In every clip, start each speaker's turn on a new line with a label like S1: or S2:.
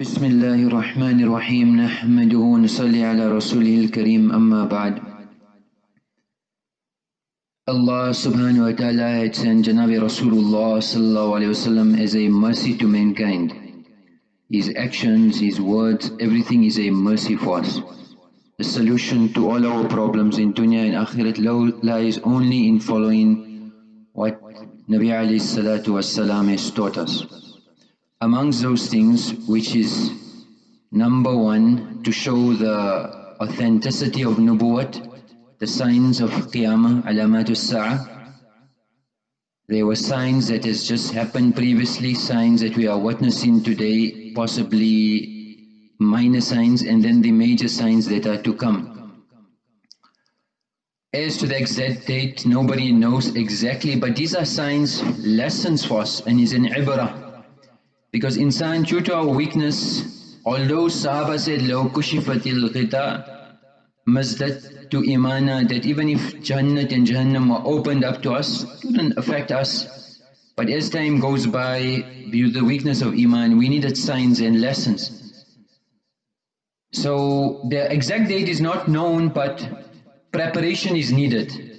S1: بسم الله الرحمن الرحيم نحمده ونصلي على رسوله الكريم أما بعد Allah subhanahu wa ta'ala had sent Janabi Rasulullah sallallahu alayhi wasallam as a mercy to mankind. His actions, his words, everything is a mercy for us. The solution to all our problems in dunya and akhirat lies only in following what Nabi alayhi salatu wasalam has taught us. Amongst those things which is number one to show the authenticity of nubuwwat, the signs of Qiyamah, alamatul Sa'ah. There were signs that has just happened previously, signs that we are witnessing today, possibly minor signs and then the major signs that are to come. As to the exact date, nobody knows exactly, but these are signs, lessons for us and is an ibrah. Because insan, due to our weakness, although Sahaba said, لَوْ كُشِفَتِ الْغِطَى mazdat to imana that even if Jannat and Jahannam were opened up to us, it wouldn't affect us. But as time goes by, due to the weakness of Iman, we needed signs and lessons. So the exact date is not known, but preparation is needed.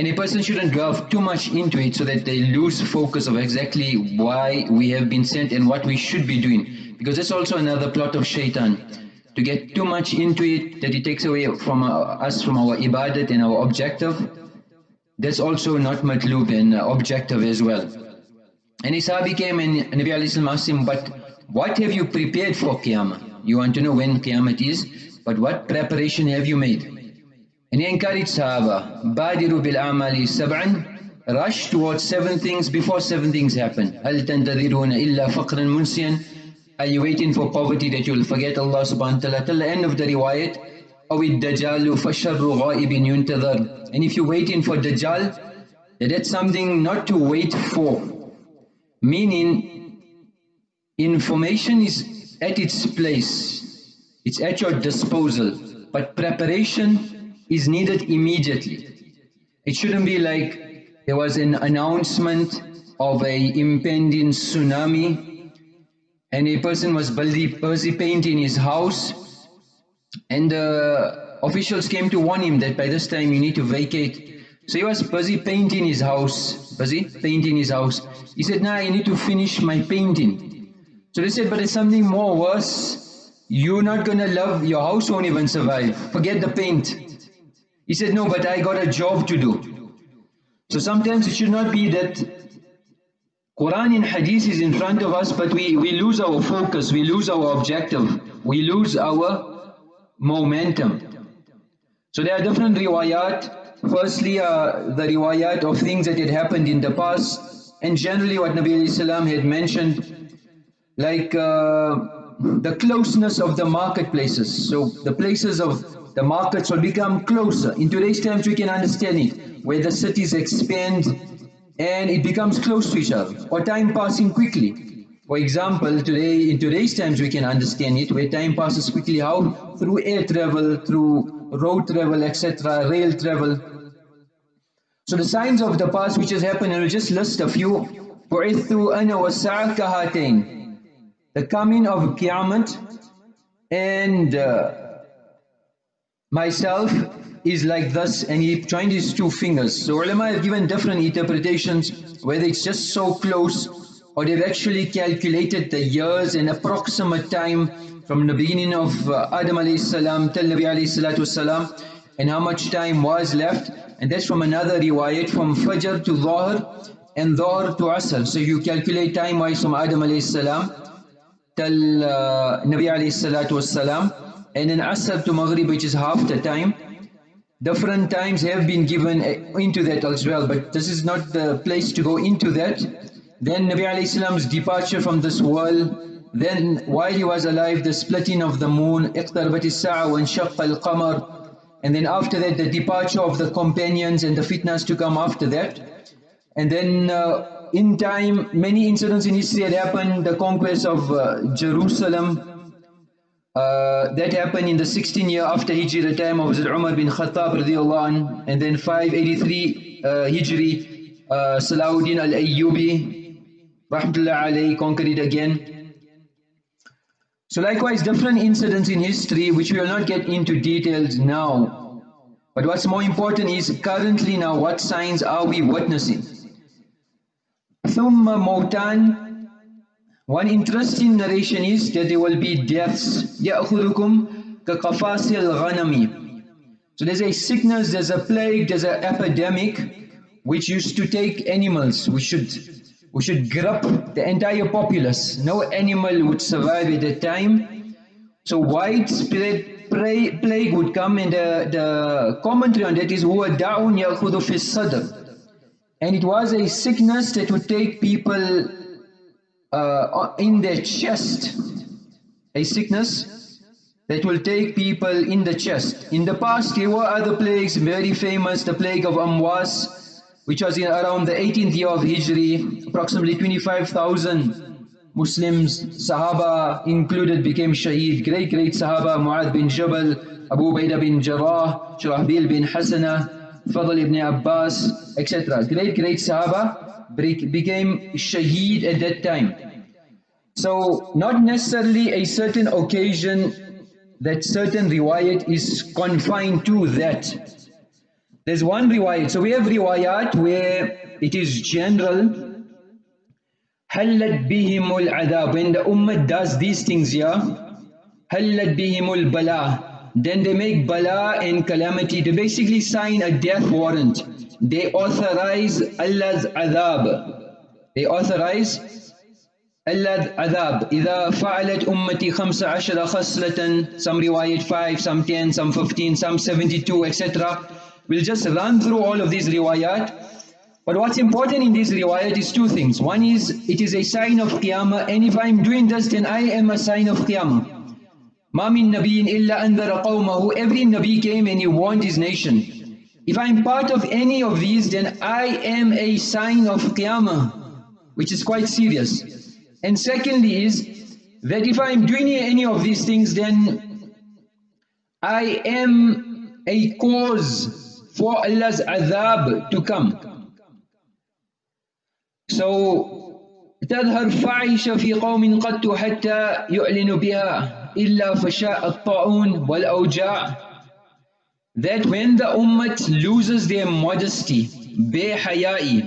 S1: And a person shouldn't delve too much into it so that they lose focus of exactly why we have been sent and what we should be doing. Because that's also another plot of shaitan to get too much into it that it takes away from us from our ibadat and our objective, that's also not matlub and objective as well. And Isa came and Nabi asked him, but what have you prepared for Qiyamah? You want to know when Qiyamah is, but what preparation have you made? And he encouraged Sahaba, Badiru bil amali sab'an, rush towards seven things before seven things happen. هل تنتظرون إلا فقرا منسيا are you waiting for poverty that you'll forget Allah subhanahu wa ta'ala till the end of the riwayat? أو الدجال فشر غائب ينتظر And if you're waiting for Dajjal, that's something not to wait for. Meaning, information is at its place. It's at your disposal. But preparation is needed immediately. It shouldn't be like there was an announcement of a impending tsunami and a person was busy, painting his house and the officials came to warn him that by this time you need to vacate. So he was busy painting his house, busy painting his house. He said, nah, you need to finish my painting. So they said, but it's something more worse. You're not going to love, your house won't even survive. Forget the paint. He said, no, but I got a job to do. So sometimes it should not be that Quran and Hadith is in front of us, but we, we lose our focus, we lose our objective, we lose our momentum. So there are different riwayat. Firstly, uh, the riwayat of things that had happened in the past, and generally what Nabi Sallam had mentioned, like uh, the closeness of the marketplaces. So the places of the markets will become closer. In today's times we can understand it, where the cities expand and it becomes close to each other or time passing quickly. For example, today in today's times we can understand it where time passes quickly how? Through air travel, through road travel, etc., rail travel. So the signs of the past which has happened, and we'll just list a few. بُعِثُّ أَنَا وَالسَّاعَةَ كَهَاتَيْنِ The coming of Qiyamah and uh, myself is like this and he joined his two fingers. So ulama have given different interpretations whether it's just so close or they've actually calculated the years and approximate time from the beginning of uh, Adam alayhi salam till Nabi alayhi salatu salam and how much time was left and that's from another riwayat from Fajr to Dhahr and Dhahr to Asr. So you calculate time wise from Adam alayhi salam till uh, Nabi alayhi salatu salam and then Asr to Maghrib which is half the time different times have been given into that as well but this is not the place to go into that then Nabi Salam's departure from this world then while he was alive the splitting of the moon اقتربت الساعة وانشق القمر and then after that the departure of the companions and the fitnas to come after that and then uh, in time many incidents in history had happened the conquest of uh, Jerusalem Uh, that happened in the 16th year after Hijri, the time of Hazrat Umar bin Khattab and then 583 uh, Hijri, uh, Salahuddin al-Ayyubi, rahmatullah alayhi, conquered again. So likewise, different incidents in history, which we will not get into details now. But what's more important is currently now, what signs are we witnessing? Thumma mautan One interesting narration is that there will be deaths. يأخذكم كقفاص الغنم So there's a sickness, there's a plague, there's an epidemic which used to take animals. We should we should grab the entire populace. No animal would survive at that time. So widespread plague would come and the, the commentary on that is هو داء يأخذ في الصدر and it was a sickness that would take people uh, in their chest a sickness that will take people in the chest. In the past there were other plagues very famous the plague of Amwas which was in around the 18th year of Hijri, approximately 25,000 Muslims, Sahaba included became Shaheed, great great Sahaba, Mu'adh bin Jabal, Abu Ubaidah bin Jarrah, Shurahbil bin Hasana, Fadl ibn Abbas, etc. Great great Sahaba became Shaheed at that time. So not necessarily a certain occasion that certain riwayat is confined to that there's one riwayat. So we have riwayat where it is general. حلت بهم العذاب. When the ummah does these things here, حلت بهم البلاء. Then they make bala and calamity. They basically sign a death warrant. They authorize Allah's adhab. They authorize Allah's adhab. إذا فعلت أمتي خمس عشر خصلة Some riwayat 5, some 10, some 15, some 72, etc. We'll just run through all of these riwayat. But what's important in this riwayat is two things. One is, it is a sign of Qiyamah, and if I'm doing this, then I am a sign of Qiyamah. ما من نبي إلا أنذر قومه Every Nabi came and he warned his nation. If I'm part of any of these, then I am a sign of Qiyamah, which is quite serious. And secondly is, that if I'm doing any of these things, then I am a cause for Allah's adhab to come. So تظهر فاحشة في قوم قد حتى يعلن بها إلا فشاء الطاعون والأوجاع that when the ummah loses their modesty بحيائي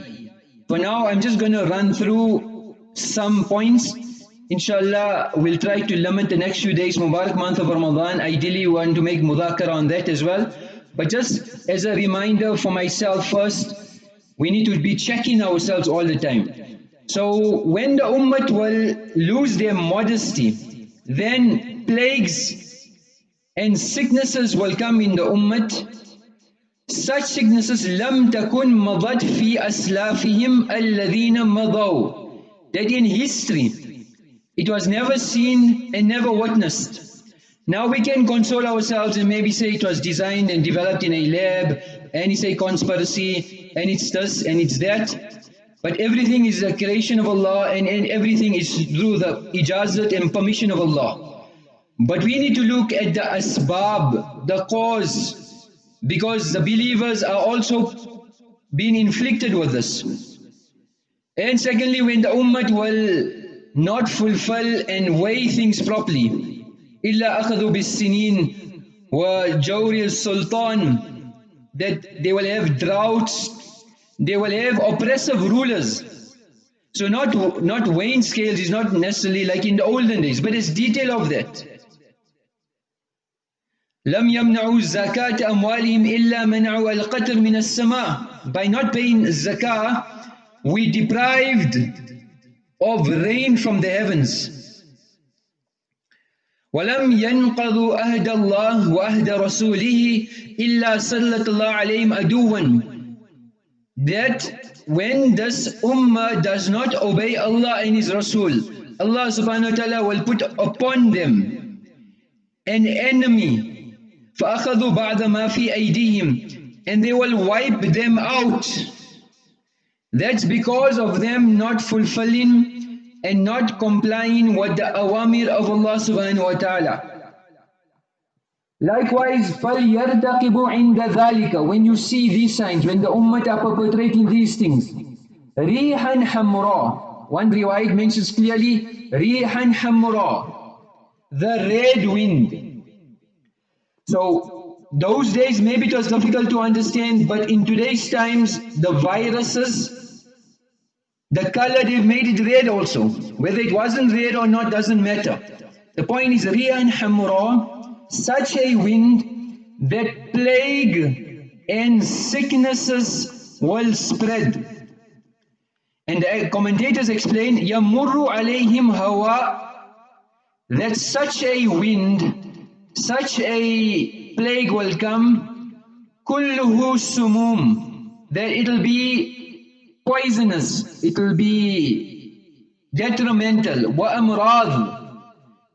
S1: for now I'm just going to run through some points inshallah we'll try to limit the next few days Mubarak month of Ramadan ideally we want to make mudhakara on that as well but just as a reminder for myself first, we need to be checking ourselves all the time. So when the ummah will lose their modesty, then plagues and sicknesses will come in the ummah. Such sicknesses لم تكن مضت في أسلافهم الذين مضوا. That in history, it was never seen and never witnessed. Now we can console ourselves and maybe say it was designed and developed in a lab, and it's a conspiracy, and it's this and it's that. But everything is a creation of Allah and, and everything is through the ijazat and permission of Allah. But we need to look at the asbab, the cause, because the believers are also being inflicted with this. And secondly, when the ummah will not fulfill and weigh things properly, إلا أخذوا بالسنين وجور السلطان that they will have droughts they will have oppressive rulers so not not weighing scales is not necessarily like in the olden days but it's detail of that لم يمنعوا زكاة أموالهم إلا منعوا القطر من السماء by not paying zakah we deprived of rain from the heavens ولم ينقضوا أهد الله وأهد رسوله إلا سلط الله عليهم أدوا that when this ummah does not obey Allah and His Rasul Allah subhanahu wa ta'ala will put upon them an enemy فأخذوا بعد ما في أيديهم and they will wipe them out that's because of them not fulfilling and not complying with the awamir of Allah subhanahu wa ta'ala. Likewise, فَلْيَرْتَقِبُ عِنْدَ ذَلِكَ When you see these signs, when the ummah are perpetrating these things, رِيحًا حَمْرًا One riwayat mentions clearly, رِيحًا حَمْرًا the red wind. So those days maybe it was difficult to understand, but in today's times the viruses, the color they've made it red also. Whether it wasn't red or not doesn't matter. The point is Riyan Hamra, such a wind that plague and sicknesses will spread. And the commentators explain, يَمُرُّ عَلَيْهِمْ هَوَاء that such a wind, such a plague will come, كُلُّهُ sumum, that it'll be poisonous, it'll be detrimental, وَأَمْرَاض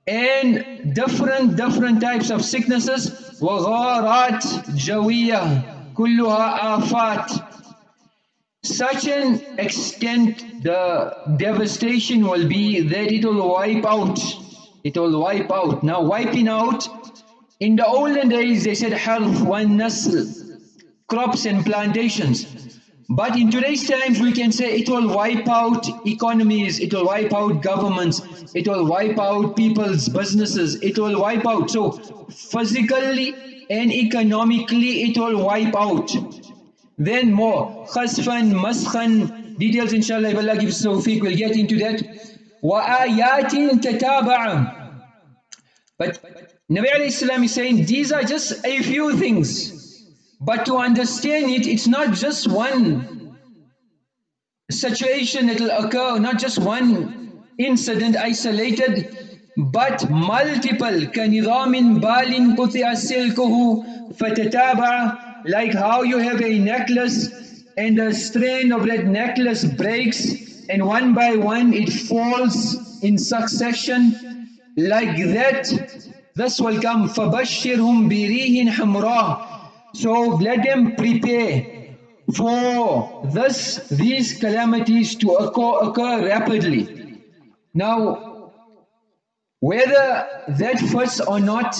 S1: and different different types of sicknesses وغارات جوية كلها آفات such an extent the devastation will be that it will wipe out it will wipe out. Now wiping out, in the olden days they said harf one nasl, crops and plantations. But in today's times we can say it will wipe out economies, it will wipe out governments, it will wipe out people's businesses, it will wipe out. So physically and economically it will wipe out. Then more, khasfan, maskhan, details inshallah if Allah gives tawfiq, we'll get into that. وَآيَاتٍ تَتَابَعًا but Nabi alayhi is saying these are just a few things. But to understand it, it's not just one situation that will occur, not just one incident isolated, but multiple. كَنِظَامٍ بَالٍ قُطِعَ سِلْكُهُ فَتَتَابَعَ Like how you have a necklace and the strain of that necklace breaks and one by one it falls in succession like that, this will come. فَبَشِّرْهُمْ بِرِيهٍ حَمْرَاءٍ so let them prepare for this, these calamities to occur, occur rapidly. Now, whether that fits or not,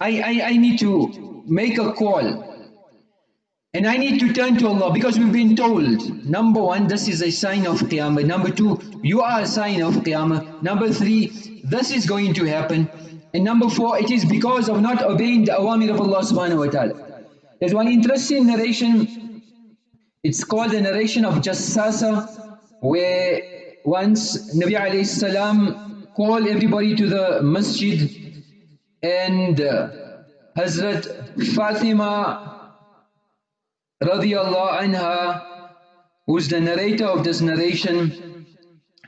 S1: I, I, I need to make a call. And I need to turn to Allah because we've been told, number one, this is a sign of Qiyamah. Number two, you are a sign of Qiyamah. Number three, this is going to happen. And number four, it is because of not obeying the awamir of Allah subhanahu wa ta'ala. There's one interesting narration, it's called the narration of Jassasa, where once Nabi alayhi salam called everybody to the masjid and uh, Hazrat Fatima radiallahu anha, who's the narrator of this narration,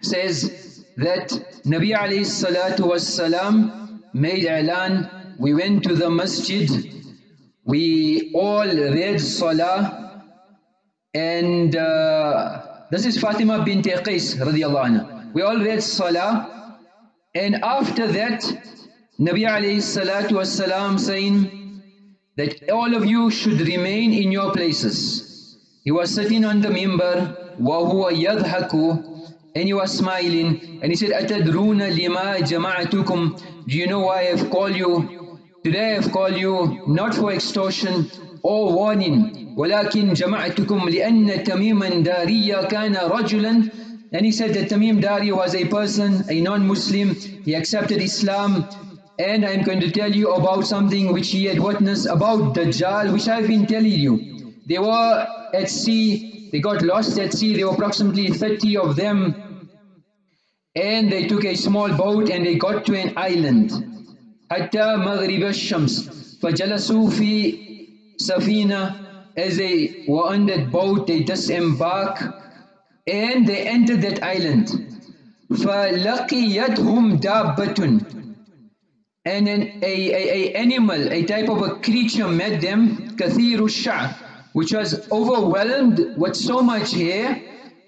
S1: says that Nabi alayhi salatu was salam made i'lan, we went to the masjid, we all read salah, and uh, this is Fatima bint Qais radiallahu anha. We all read salah, and after that, Nabi alayhi salatu was salam saying, that all of you should remain in your places. He was sitting on the mimbar, وَهُوَ يَضْحَكُ and he was smiling and he said أَتَدْرُونَ لِمَا جَمَعَتُكُمْ Do you know why I have called you? Today I have called you not for extortion or warning ولكن جمعتكم لأن تميما داريا كان رجلا and he said that Tamim Dari was a person, a non-Muslim, he accepted Islam and I am going to tell you about something which he had witnessed about Dajjal, which I've been telling you. They were at sea, they got lost at sea, there were approximately 30 of them, and they took a small boat and they got to an island. حتى مغرب الشمس فجلسوا في سفينة as they were on that boat they disembark and they entered that island فلقيتهم دابة and an a, a, a animal, a type of a creature met them, kathiru sha'r, which was overwhelmed with so much hair,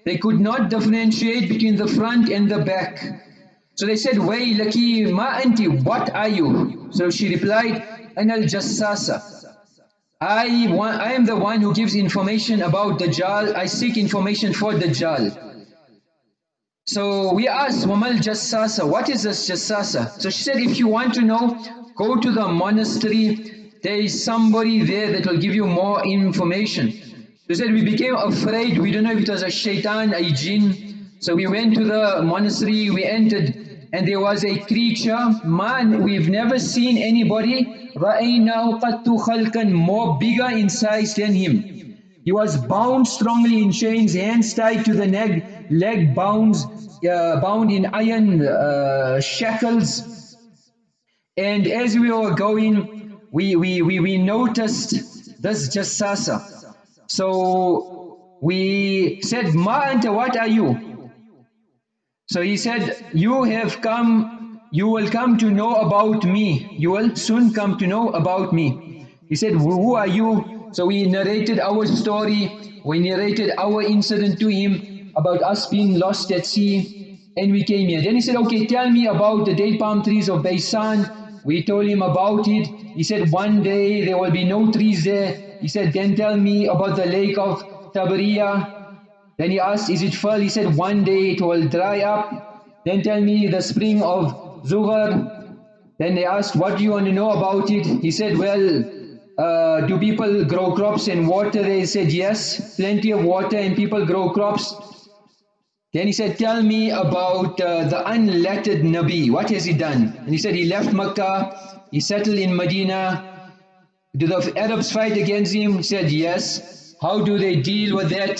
S1: they could not differentiate between the front and the back. So they said, Waylaki ma anti, what are you? So she replied, An al jassasa. I, I am the one who gives information about Dajjal, I seek information for Dajjal. So we asked Wamal Jassasa, what is this Jassasa? So she said, if you want to know, go to the monastery. There is somebody there that will give you more information. She said, we became afraid. We don't know if it was a shaitan, a jinn. So we went to the monastery, we entered and there was a creature, man, we've never seen anybody, رَأَيْنَاهُ قَدْتُ خَلْقًا more bigger in size than him. He was bound strongly in chains, hands tied to the neck, leg bound, uh, bound in iron uh, shackles. And as we were going, we, we, we, we noticed this jassasa. So we said, Ma anta, what are you? So he said, you have come, you will come to know about me. You will soon come to know about me. He said, who are you? So we narrated our story, we narrated our incident to him about us being lost at sea and we came here. Then he said, okay, tell me about the date palm trees of Baisan. We told him about it. He said, one day there will be no trees there. He said, then tell me about the lake of Tabariya. Then he asked, is it full? He said, one day it will dry up. Then tell me the spring of Zughar. Then they asked, what do you want to know about it? He said, well, uh, do people grow crops and water? They said, yes, plenty of water and people grow crops. Then he said, tell me about uh, the unlettered Nabi. What has he done? And he said, he left Makkah, he settled in Medina. Do the Arabs fight against him? He said, yes. How do they deal with that?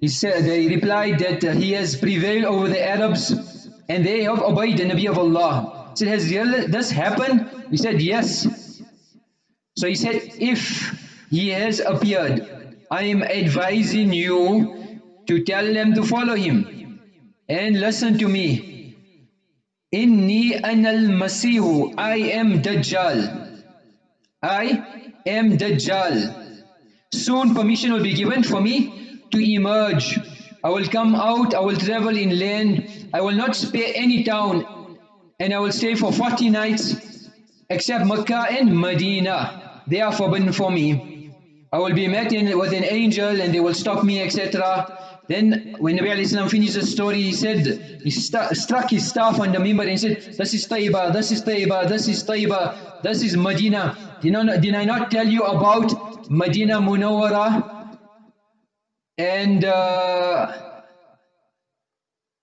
S1: He said, they replied that he has prevailed over the Arabs and they have obeyed the Nabi of Allah. He said, has this happened? He said, yes. So he said, if he has appeared, I am advising you to tell them to follow him. And listen to me. Inni anal masihu. I am Dajjal. I am Dajjal. Soon permission will be given for me to emerge. I will come out, I will travel in land, I will not spare any town, and I will stay for 40 nights, except Mecca and Medina. They are forbidden for me. I will be met in, with an angel and they will stop me, etc. Then when Nabi Islam finished the story, he said, he st struck his staff on the member and said, this is Taiba, this is Taiba, this is Taiba, this is Medina. Did, not, did I not tell you about Medina Munawwara? And uh,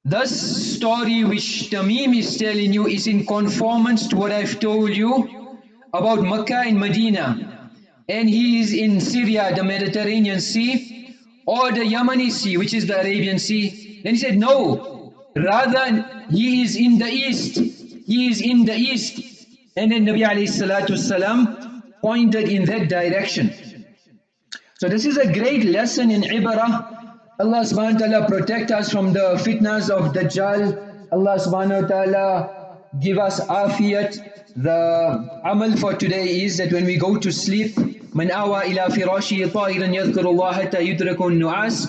S1: this story which Tamim is telling you is in conformance to what I've told you about Makkah and Medina. And he is in Syria, the Mediterranean Sea, or the Yemeni Sea, which is the Arabian Sea. Then he said, no, rather he is in the east. He is in the east. And then Nabi alayhi salatu salam pointed in that direction. So this is a great lesson in ibarah. Allah subhanahu wa ta'ala protect us from the fitnas of Dajjal. Allah subhanahu wa ta'ala give us afiyat. The amal for today is that when we go to sleep, من أوى إلى فراشه طائرا يذكر الله حتى يدرك النعاس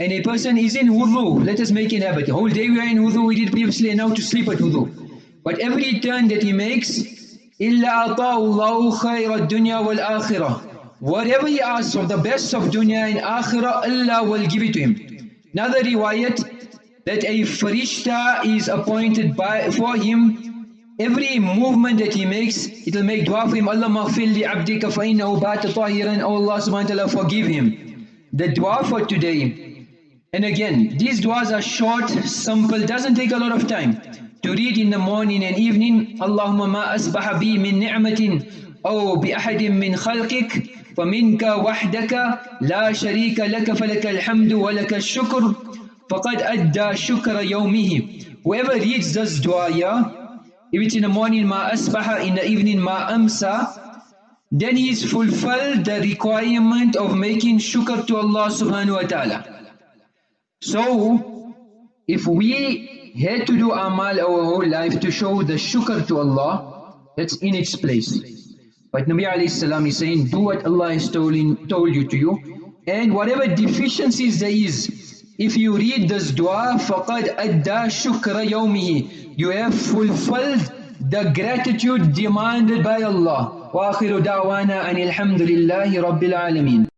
S1: and a person is in wudu, let us make an habit. The whole day we are in wudu, we did previously, and now to sleep at wudu. But every turn that he makes, إِلَّا أَطَاءُ اللَّهُ خَيْرَ الدُّنْيَا وَالْآخِرَةِ Whatever he asks of the best of dunya and akhirah, Allah will give it to him. Another riwayat, that a farishta is appointed by for him. Every movement that he makes, it will make dua for him. Allah maghfir li abdika fa innahu bata tahiran. Oh Allah subhanahu wa ta'ala forgive him. The dua for today. And again, these duas are short, simple, doesn't take a lot of time. To read in the morning and evening, Allahumma ma asbaha bi min ni'matin أو بأحد من خلقك فمنك وحدك لا شريك لك فلك الحمد ولك الشكر فقد أدى شكر يومه whoever reads this dua yeah, if it's in the morning ma asbaha in the evening ma amsa then he's fulfilled the requirement of making shukr to Allah subhanahu wa ta'ala so if we had to do amal our whole life to show the shukr to Allah that's in its place But Nabi alayhi salam is saying, do what Allah has told, in, told you to you. And whatever deficiencies there is, if you read this dua, فَقَدْ أَدَّى شُكْرَ يَوْمِهِ You have fulfilled the gratitude demanded by Allah. وآخر دعوانا أن الحمد لله رب العالمين